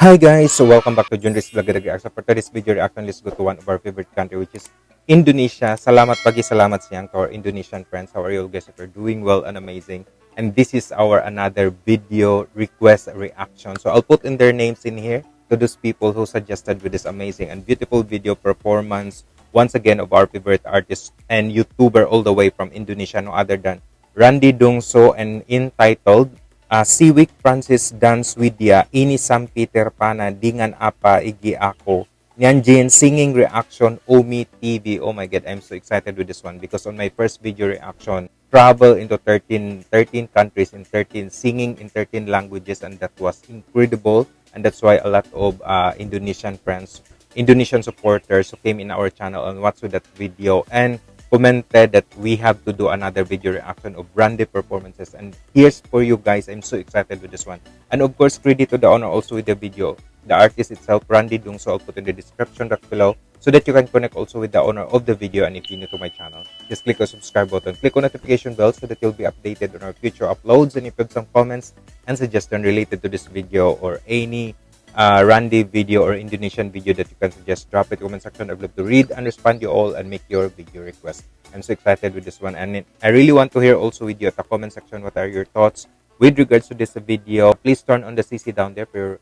Hi guys, so welcome back to Junris Vlog React. So for today's video reaction, let's go to one of our favorite country which is Indonesia. Salamat pagi, salamat siang to our Indonesian friends. How are you guys? If you're doing well and amazing. And this is our another video request reaction. So I'll put in their names in here to those people who suggested with this amazing and beautiful video performance once again of our favorite artist and YouTuber all the way from Indonesia, no other than Randy Dongseu and entitled uh, Siwik Francis Dance Widya Ini Sam Peter Pana Dingan Apa Igi Ako Nyanjin Singing Reaction Ome TV Oh my god, I'm so excited with this one because on my first video reaction travel into 13, 13 countries in 13 singing in 13 languages and that was incredible. And that's why a lot of uh, Indonesian friends Indonesian supporters who came in our channel and watched that video. And commented that we have to do another video reaction of Brandy performances. And here's for you guys. I'm so excited with this one. And of course credit to the owner also with the video. The artist itself Randy Dongseu I'll put in the description box below so that you can connect also with the owner of the video. And if you're new to my channel just click the subscribe button. Click on notification bell so that you'll be updated on our future uploads. And if you have some comments and suggestions related to this video or any uh, Randy video or Indonesian video that you can suggest, drop it in the comment section. I'd love to read and respond to you all and make your video request. I'm so excited with this one. And I really want to hear also with you at the comment section what are your thoughts with regards to this video. Please turn on the CC down there for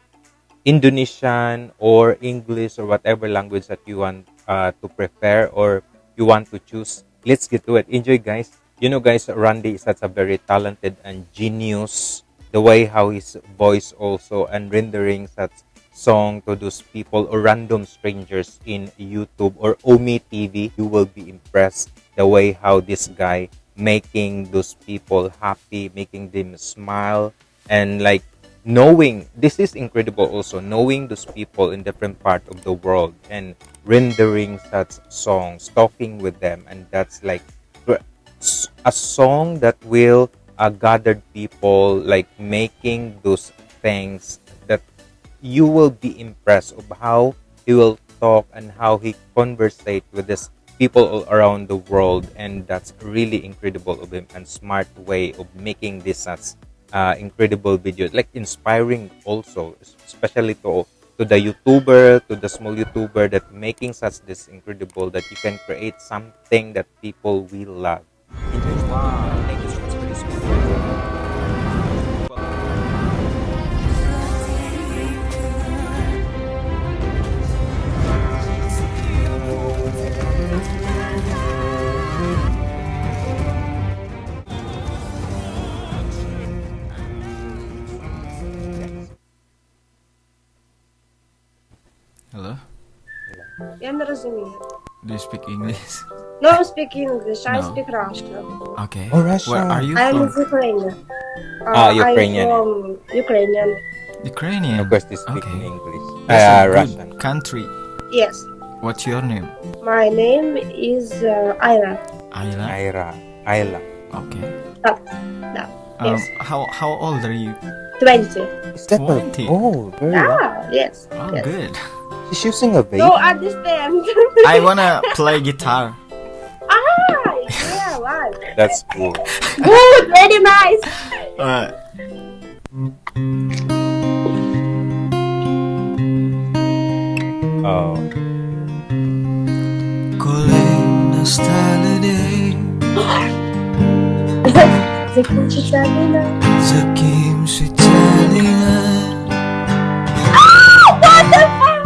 Indonesian or English or whatever language that you want uh, to prefer or you want to choose. Let's get to it. Enjoy, guys. You know, guys, Randy is such a very talented and genius the way how his voice also and rendering such song to those people or random strangers in YouTube or Ome TV, you will be impressed the way how this guy making those people happy, making them smile, and like knowing this is incredible also knowing those people in different part of the world and rendering such songs, talking with them, and that's like a song that will uh, gathered people like making those things that you will be impressed of how he will talk and how he conversate with this people all around the world and that's really incredible of him and smart way of making this such uh, incredible videos like inspiring also especially to to the youtuber to the small youtuber that making such this incredible that you can create something that people will love wow. Do you speak English? No, I speak English. I No. speak Russian. Okay. Oh, Russia. Where are you I'm from? Ukrainian. Uh, Ah, Ukrainian. I'm from Ukrainian. Ukrainian. of course they speak Okay. english That's uh, a good russian country. Yes. What's your name? My name is uh, Ira. Ayla. ira ayla Okay. No. Um, Yes. how how old are you? 20. is that a- 20? oh very well. Ah, yes. Oh, yes. good. She's using a vape. No, I understand. I wanna play guitar. Ah, yeah, right. That's cool. Good, very nice. Alright. Oh. Kim kim?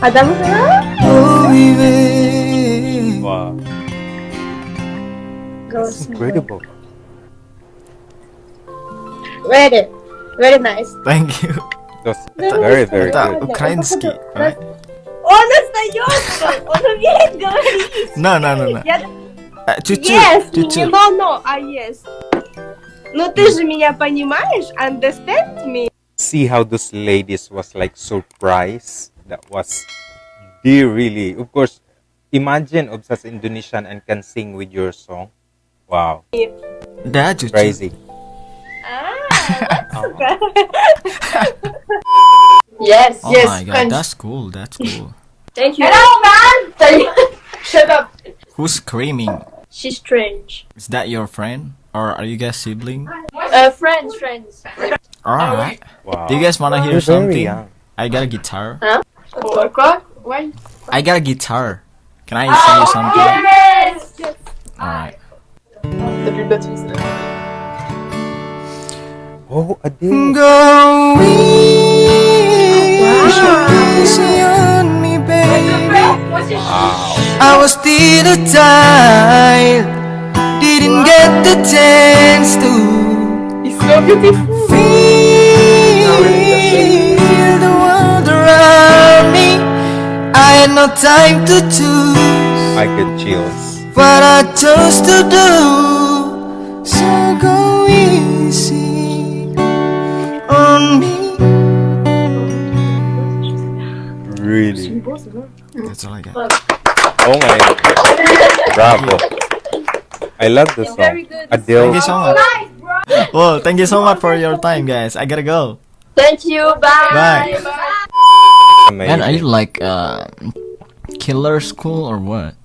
go Адам Oh mi be wow that's incredible Very, very nice. Thank you. that's very very Это good украинский, right? Он остается! Он умеет говорить! No, no, no, no. Я А, чуть-чуть, Yes, чуть-чуть. no, no, а yes. Ну ты же меня понимаешь? Understand me? See how those ladies was like surprised. that was the really of course imagine obsessed Indonesian and can sing with your song. Wow. That is crazy. Ah, yes oh yes my god that's cool that's cool. Thank you. Hello man! Shut up. Who's screaming? She's strange is that your friend? Or are you guys siblings? Uh, friends, friends. Alright. Wow. Do you guys wanna hear something? I got a guitar. Huh? What? What? Why? I got a guitar. Can I oh, show you something? Yes. yes. Alright. T'as plus de batterie. Oh, Adele. Easy on me, baby. Wow. I was still a child, didn't get the chance to It's so beautiful. No time to choose I get chills. what I chose to do. So go easy on me. Really. That's all I got. Oh my. Bravo. I love this very song. Adele. Thank you so much. Well, thank you so much for your time, guys. I gotta go. Thank you. Bye. Bye. Amazing. Man, are you like uh, killer school or what?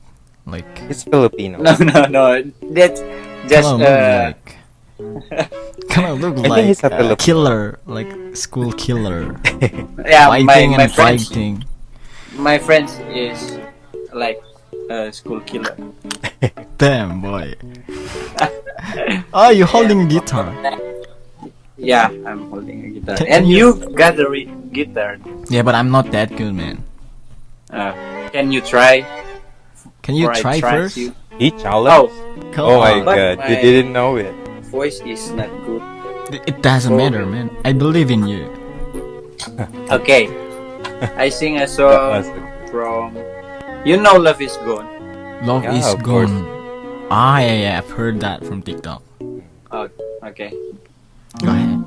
Like, It's Filipino. No, no, no. That's just kinda look uh, like, kind of look think like he's a uh, Filipino. killer, like school killer, yeah. My fighting my and friends, fighting. my friends is like a school killer. Damn boy. oh, you holding a guitar? Yeah, I'm holding a guitar, Can and you- you got the re- guitar. Yeah, but I'm not that good, man. Uh, can you try? Can you try try first? to- He Oh, challenged. Come Oh my on. But god, you didn't know it. voice is not good. It doesn't matter, man. I believe in you. Okay, I sing a That song from. You know, love is gone. Love Yeah, is of course. gone. Ah, yeah, yeah, I've heard that from TikTok. Oh, okay. Go ahead.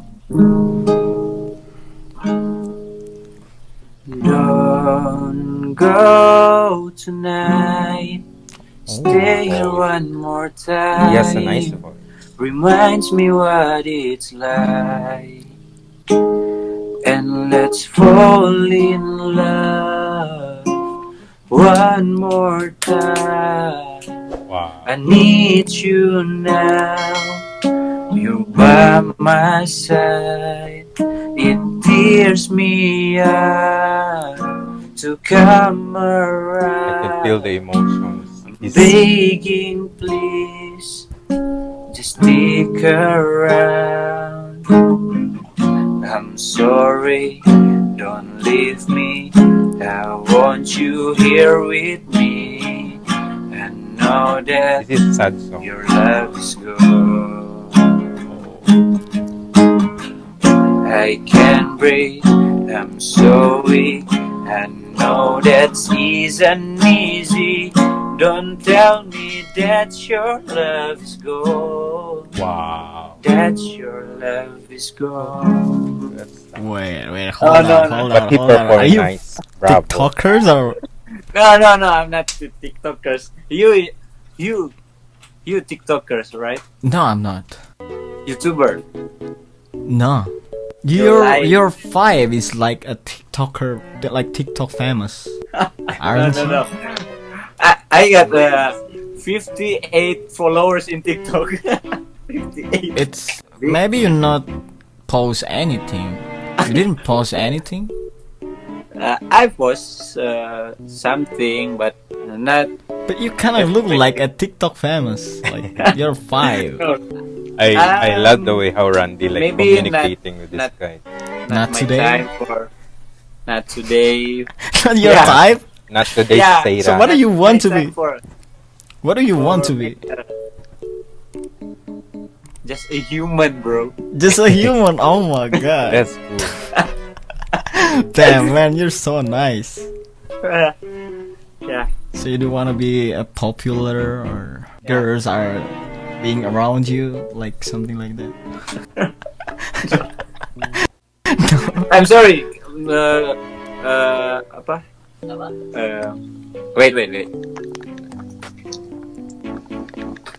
Don't go tonight. Stay here one more time. Has a nice voice. reminds me what it's like. And let's fall in love one more time. Wow. I need you now. You're by my side. It tears me up to come around. I can feel the emotions. He's- begging, please, just stick around. I'm sorry, don't leave me. I want you here with me. And know that This is sad song. your love is gone. I can't breathe, I'm so weak. I know that's isn't easy. Don't tell me that your love is gone. Wow. That your love is gone. Wait, wait, Oh, hold no, on, no. hold But on, he hold on. Are you nice. Bravo. TikTokers or? No, no, no, I'm not the TikTokers. You, you, you TikTokers, right? No, I'm not. YouTuber. No. You're Your your five is like a TikToker, like TikTok famous. No, Aren't no, you? no. I, I got uh, 58 followers in TikTok. 58. It's maybe you not post anything. You didn't post anything. Uh, I post uh, something, but not. But you kind of look like a TikTok famous. Like you're five. No, I I Um, love the way how Randy like maybe communicating with this not- guy. Not my today. time for. Not today. Not your Yeah. type. Not today, Yeah, Sarah. so what do you want to be? For, What do you want to be? uh, just a human, bro. Just a human. Oh my god. That's cool. Damn man, you're so nice. yeah. So you do want to be a popular or? girls are being around you, like something like that. I'm sorry. Uh, uh, apa? Uh, wait, wait, wait.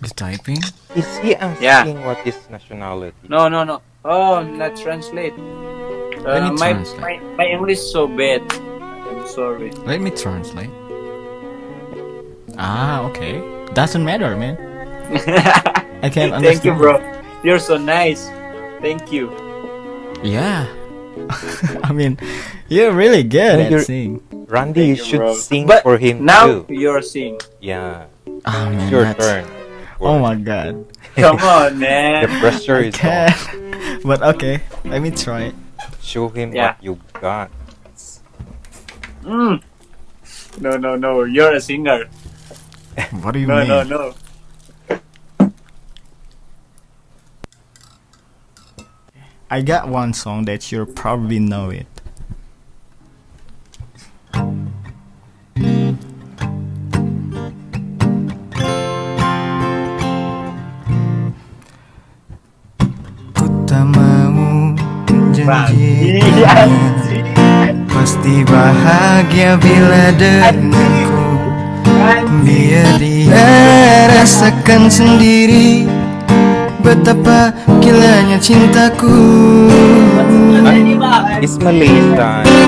You typing? Is he asking Yeah. what is nationality? No, no, no. Oh, not translate. Let Uh, me my, translate. my my English so bad. I'm sorry. Let me translate. Ah, okay. Doesn't matter, man. I can understand. Thank you, bro. You're so nice. Thank you. Yeah. I mean, you're really good No, at you're- singing. Randy, you Thank you, should bro. sing But for him Now too. you're seeing. Yeah, Ah man, it's your that's- turn. Oh my god. Come on, man. The pressure is can. on. but okay, let me try. Show him Yeah. what you got. Mm. No, no, no. You're a singer. What do you No, mean? No, no, no. I got one song that you probably know it. Pasti bahagia bila denganku. Biar dia rasakan sendiri Betapa gilanya cintaku. It's.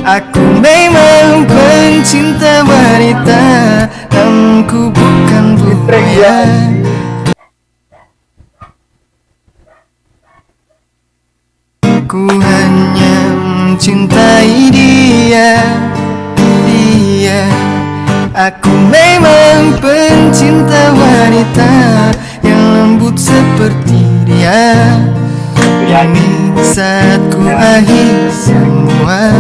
Aku memang pencinta wanita Namun ku bukan buaya Ku hanya mencintai dia. Dia Aku memang pencinta wanita Yang lembut seperti dia Ini saat ku akhir semua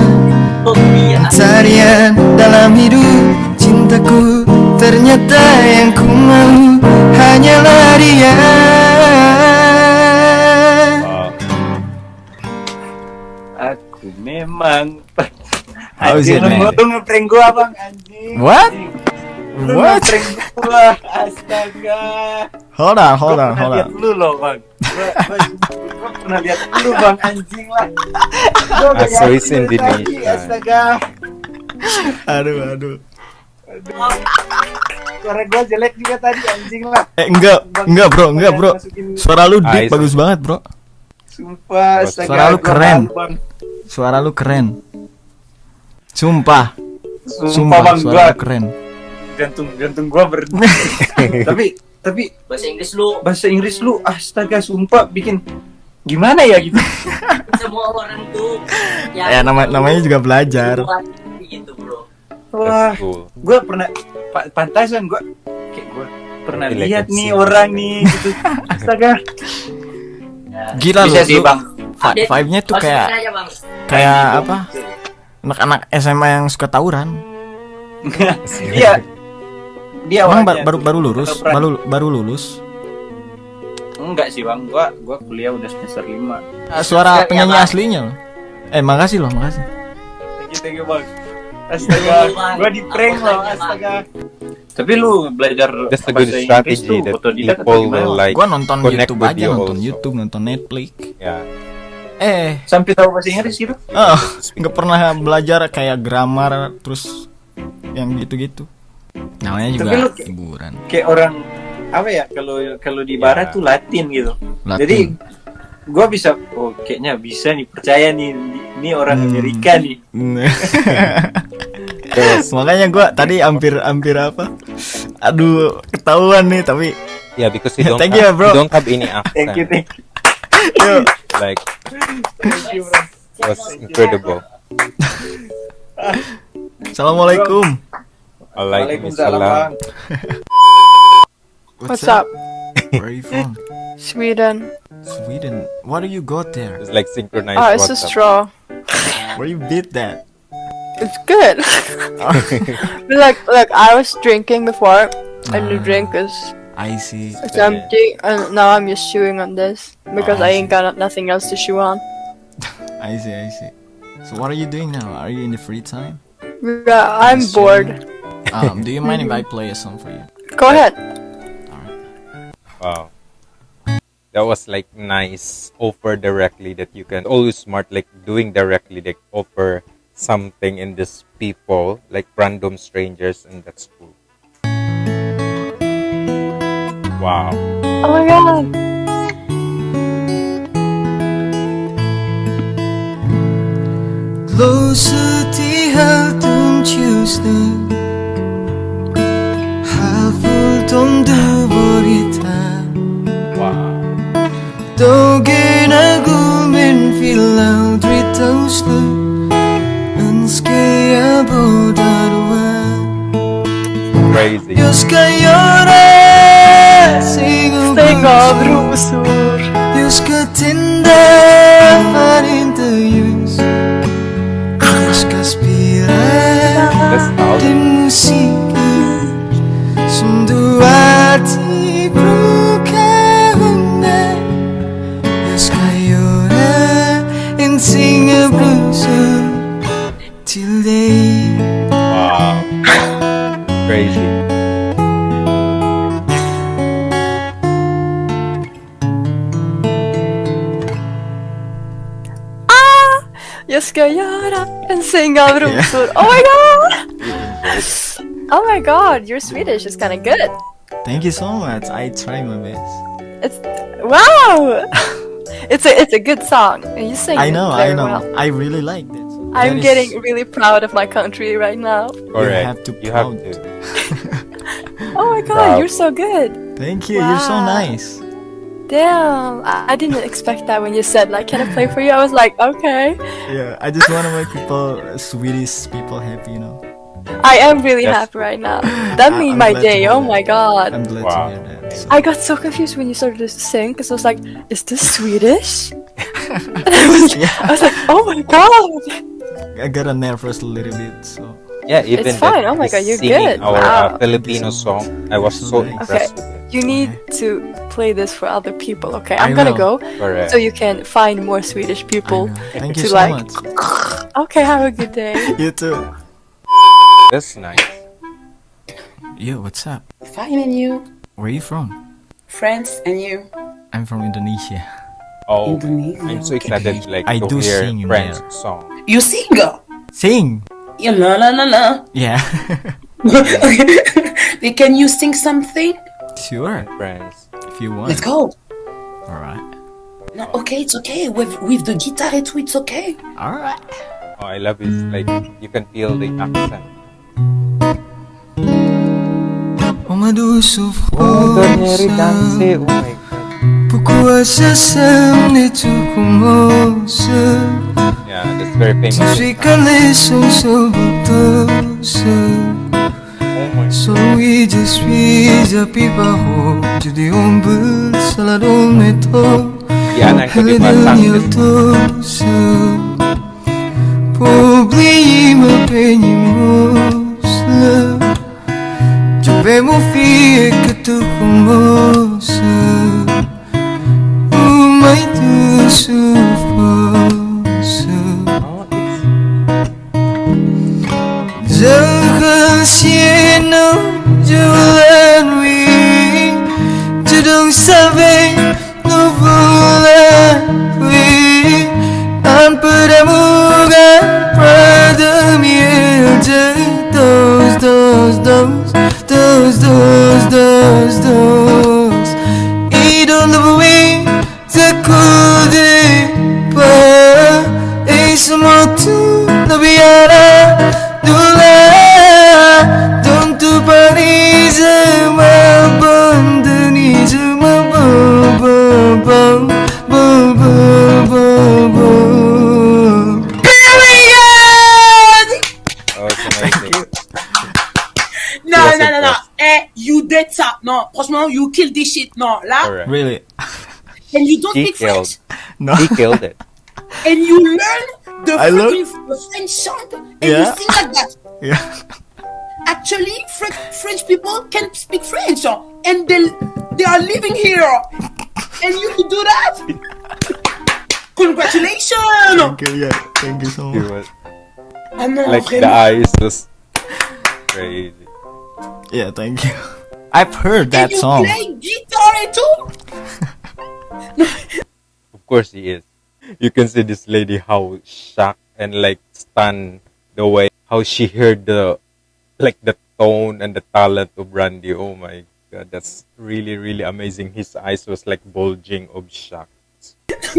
Pencarian dalam hidup cintaku Ternyata yang ku mau hanyalah dia Aku memang. Anjing? Lu ngeprank gua bang anjing. What? Anjing. What? gua. Astaga. Hold on, hold on, pernah hold lihat on lu loh bang. Gua, pernah lihat lu bang anjing lah. Ah, Indonesian. tadi, Astaga. Aduh, aduh Suara gua jelek juga tadi anjing lah. Eh enggak, enggak bro, enggak bro Suara lu deep bagus banget bro Sumpah, astaga. Suara lu keren. Suara lu keren Sumpah, Sumpah, sumpah bang, suara gua lu keren jantung jantung gua ber. tapi tapi bahasa Inggris lu bahasa Inggris lu astaga sumpah bikin gimana ya gitu. semua orang tuh Ya nama, namanya juga belajar gitu bro Wah, gue pernah pa- pantasan gue kayak gue pernah lihat nih orang nih gitu. Astaga. Gila lu, Bisa sih bang. vi- Vibe-nya tuh kayak aja bang Kayak apa Anak-anak SMA yang suka tawuran Dia dia Emang baru tuh baru lulus, baru baru lulus. Enggak sih bang, gua gua kuliah udah semester 5 Ah, Suara penyanyi Bang. aslinya loh. Eh makasih loh, makasih. Thank you, thank you bang. Astaga, gua di prank loh, astaga. Tapi lu belajar That's a good bahasa Inggris strategy tuh that people will like. Gua nonton YouTube aja, nonton also. YouTube, nonton Netflix. Yeah. Eh, Sampai tahu bahasa Inggris gitu? oh, nggak pernah belajar kayak grammar terus yang gitu-gitu. Namanya juga Tapi lu- hiburan. Kayak orang apa ya kalau kalau di barat Ya. tuh Latin gitu. Latin. Jadi gua bisa oh kayaknya bisa nih percaya nih ini orang Hmm. Amerika nih. Terus, Makanya gua tadi hampir hampir apa? Aduh, ketahuan nih tapi yeah, because you don't Thank have, you, bro. you don't have any accent. Thank you, thank you. Yuk. Like, Thank you, bro. was incredible. Assalamualaikum. Waalaikumsalam. Bang. What's up? Where are you from? Sweden. Sweden. Why do you got there? It's like synchronized Oh, it's a straw. Where you beat that? It's good. like, like I was drinking before, and the Ah. drink is I see. it's empty, and now I'm just chewing on this because Ah, I I ain't got nothing else to chew on. I see. I see. So what are you doing now? Are you in the free time? Yeah, I'm Yes, bored. Um, do you mind if I play a song for you? Go ahead. Wow. That was like nice offer directly that you can always smart like doing directly like offer something in this people like random strangers and that's cool. Wow. Oh my god. Closer hal tumciusnya Haful tom berita Wow. Dogen aku min filau dritauslu Önske jag bådarwa Crazy. Jag ska göra Sing Stäng av rosor. Jag ska tända för inte ljus Jag ska spela That's how den musiken ska göra en säng av rosor. Oh my god! Oh my god, your Swedish is kind of good. Thank you so much. I try my best. It's wow. It's a it's a good song, and you sing I know, very I know. well. I really like it. I'm That is- getting really proud of my country right now. You have to You have proud. to. Oh my god, Wow. you're so good. Thank you. You're so nice. Damn, I, I didn't expect that when you said like, "Can I play for you?" I was like, "Okay." Yeah, I just want to make people, Swedish people, happy. You know. I am really Yes. happy right now. That I- made I'm my day. Oh that. my god. I'm glad Wow. to hear that. So. I got so confused when you started to sing because I was like, "Is this Swedish?" And I, was, I was like, "Oh my god!" I got a nervous a little bit. So. Yeah, even fine. that Oh my the God, you're singing good. Our Wow. uh, Filipino song, I was so Okay. impressed. You need to play this for other people. Okay, I I'm gonna will. go Correct. so you can find more Swedish people. Thank to you so like- much. Okay, have a good day. You too. That's nice. Yo, what's up? Fine and you? Where are you from? France and you? I'm from Indonesia. Oh, Indonesia. I'm so okay. excited like I to do hear sing in French there. song. You sing? Sing. Yeah, la la la la. Yeah. okay. Can you sing something? sure. French. If you want. Let's go. All right. No, okay, it's okay. With with the guitar, it's it's okay. All right. Oh, I love it. Like you can feel the accent. On m'a douce Oh, Daniel souffrance Dance. Oh my god. Pourquoi ça semble et tout commence Yeah, that's very famous. Tu suis calé sans Soy je suis a piparo Tu dis on peut salade au métro you killed this shit. No, là, Correct. Really? and you don't He speak killed. French. No. He killed it. And you learn the I learn- freaking the French song, and Yeah. you sing like that. Yeah. Actually, French, French people can speak French, uh, and they they are living here, and you can do that. Congratulations! Thank you. Yeah. Thank you so much. was Ah non, like the eyes just crazy. Yeah. Thank you. I've heard that and you song. play guitar too? Of course he is. You can see this lady how shocked and like stunned the way how she heard the like the tone and the talent of Randy. Oh my god, that's really really amazing. His eyes was like bulging of shock.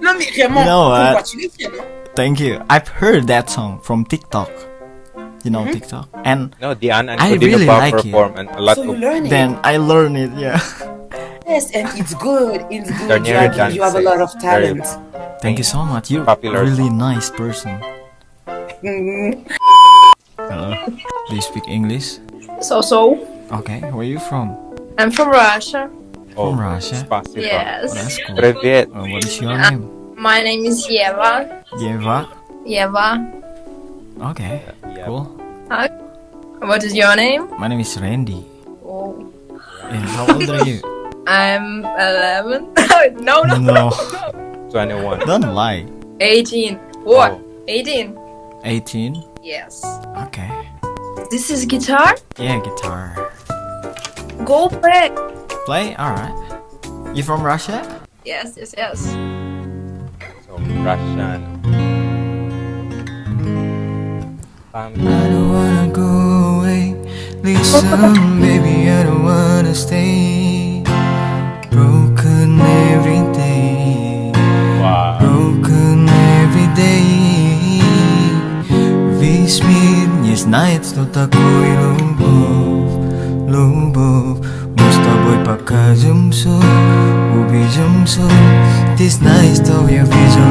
Non mais vraiment, You know what? congratulations. Thank you. I've heard that song from TikTok You know TikTok, and No, Diana and I Codino really Pao like it. perform and a lot So you of learn it. then I learn it. Yeah. Yes, and it's good. It's good. Daniela Jackie. You have a lot of dances. Very talent. Thank you so much. You're Popular. really nice person. Mm. Hello. Do you speak English? So so. Okay. Where are you from? I'm from Russia. oh, From Russia? Spasibo. Oh, Yes. that's cool. Привет. Uh, what is your name? My name is Yeva. Yeva. Yeva. Okay. Yeah. Cool. Hi. What is your name? My name is Randy. Oh. Yeah, how old are you? I'm 11. no, no, No. 21. Don't lie. 18. What? Oh. 18. 18. Yes. Okay. This is guitar? Yeah, guitar. Go play. Play? Alright. You from Russia? Yes, yes, yes. So, Russian. I don't wanna go away. Listen, baby, I don't wanna stay. Broken every day. Wow. Broken every day. Весь мир не знает, что такое любовь. Любовь. Мы с тобой покажемся, увидимся. Ты знаешь, что я видел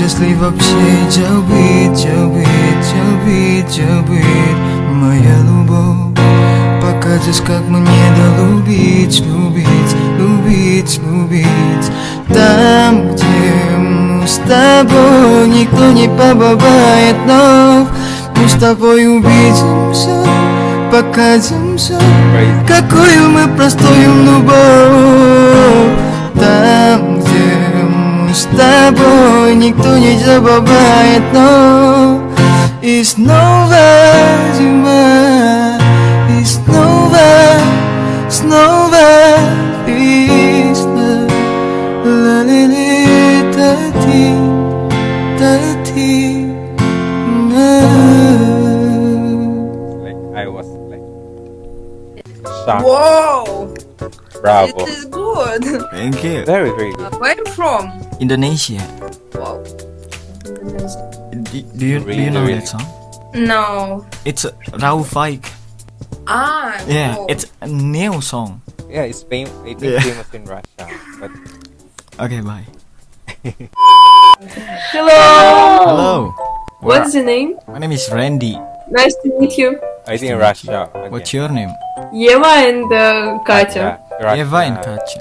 ли вообще забыть, забыть, забыть, забыть Моя любовь Покажешь, как мне да любить, любить, любить, любить. Там, где мы с тобой Никто не побывает вновь. Мы с тобой увидимся, покажемся. Какую мы простую любовь. Там, с тобой Никто не забывает, но И снова зима И снова, снова весна Ла-ли-ли, та-ти, та-ти, на. Like, I was like shocked. Whoa! Bravo. It is good. Thank you. Very, very good. Where are you from? Indonesia. Wow. Do, do you do Really, you know really. that song? No. It's uh, Rauf Faik. Ah. Yeah, no. it's a new song. Yeah, it's fam- I think Yeah. famous in Russia. But Okay, bye. Hello. Hello. What's your name? My name is Randy. Nice to meet you. I think to meet Russia. What's your name? Eva and uh, Katya. Russia, Eva and Katya.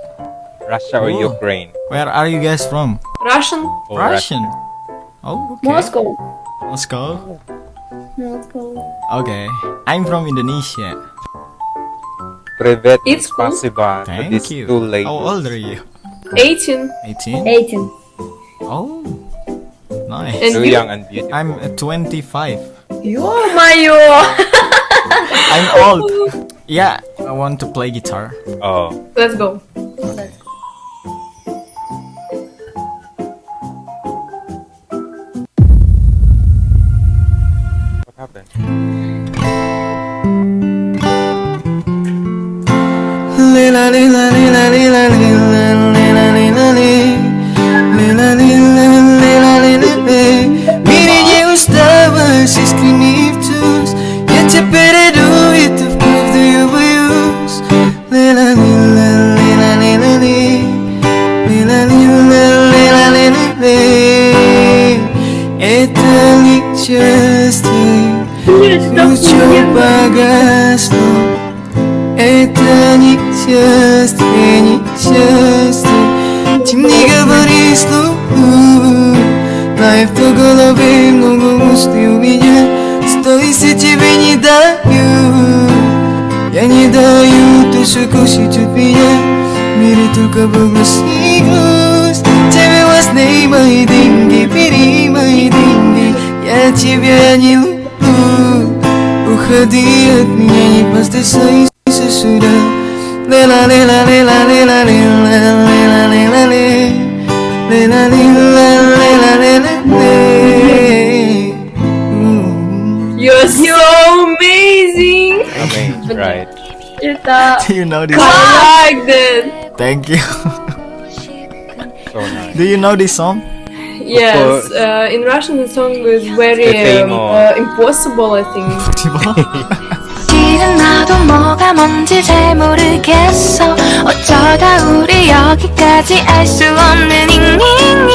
Russia or Oh. Ukraine? Where are you guys from? Russian. Oh, Russian. Oh, okay. Moscow. Moscow. Moscow. Okay. I'm from Indonesia. Privet. It's cool. Spasiba Thank these you. two ladies. How old are you? 18. 18? 18. Oh. Nice. And Too you? young and beautiful. I'm uh, 25. Oh my I'm old. Yeah, I want to play guitar. Oh. Let's go. Несчастье Лучом погасло это несчастье, несчастье Чем не говори слух Знаю, в голове много мыслей у меня Сто если тебе не даю Я не даю душу кушать от меня. В мире только благослови грусть Я тебя не люблю dia nyanyi pasti selesai sesudah Lela lela lela lela lela lela lela le Lela lela lela lela le Mm. You're so amazing. Amazing, right? Kita. Do you know this? I like that. Thank you. So nice. Do you know this song? Yes, course. uh, in Russian the song is very The um, famous. uh, impossible, I think. 실은 나도 뭐가 뭔지 잘 모르겠어 어쩌다 우리 여기까지 알 수 없는 잉잉잉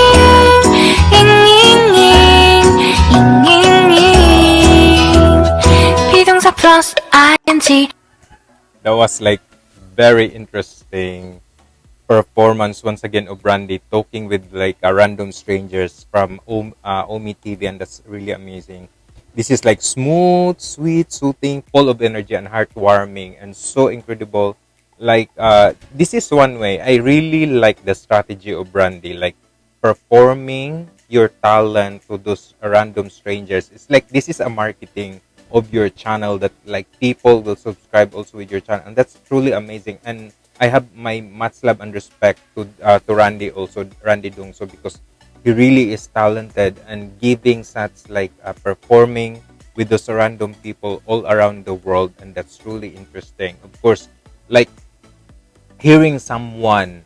잉잉잉 잉잉잉 비동사 플러스 ing that was like very interesting performance once again of Brandy talking with like a random strangers from Om, uh, Ome TV and that's really amazing. This is like smooth, sweet, soothing, full of energy and heartwarming and so incredible. Like uh, this is one way I really like the strategy of Brandy, like performing your talent to those random strangers. It's like this is a marketing of your channel that like people will subscribe also with your channel and that's truly amazing and i have my much love and respect to uh, to randy also randy dongseu because he really is talented and giving such like uh, performing with those random people all around the world and that's truly interesting of course like hearing someone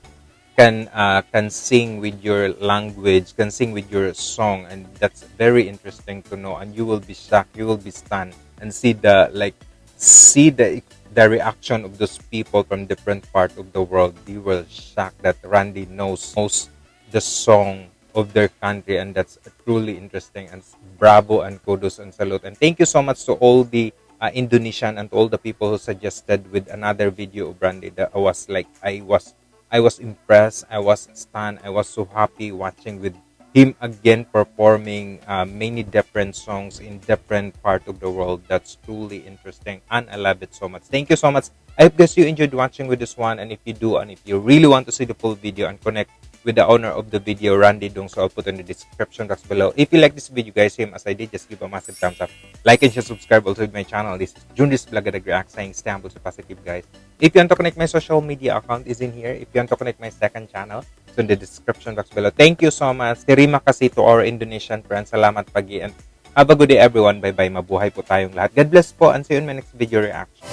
can uh, can sing with your language, can sing with your song, and that's very interesting to know. And you will be shocked, you will be stunned, and see the like see the the reaction of those people from different part of the world. You will shocked that Randy knows knows the song of their country, and that's truly interesting. And bravo and kudos and salute, and thank you so much to all the uh, Indonesian and all the people who suggested with another video of Randy that I was like I was I was impressed. I was stunned. I was so happy watching with him again performing uh, many different songs in different part of the world. That's truly interesting, and I love it so much. Thank you so much. I hope guys you enjoyed watching with this one, and if you do, and if you really want to see the full video and connect with the owner of the video, Randy Dung, so I'll put in the description box below. If you like this video, guys, same as I did, just give a massive thumbs up. Like and share, subscribe also with my channel. This is Junris Blagadag React saying stay humble, stay positive, guys. If you want to connect my social media account is in here. If you want to connect my second channel, to the description box below. Thank you so much. Terima kasih to our Indonesian friends. Salamat pagi and have a good day everyone. Bye-bye. Mabuhay po tayong lahat. God bless po and see you in my next video reaction.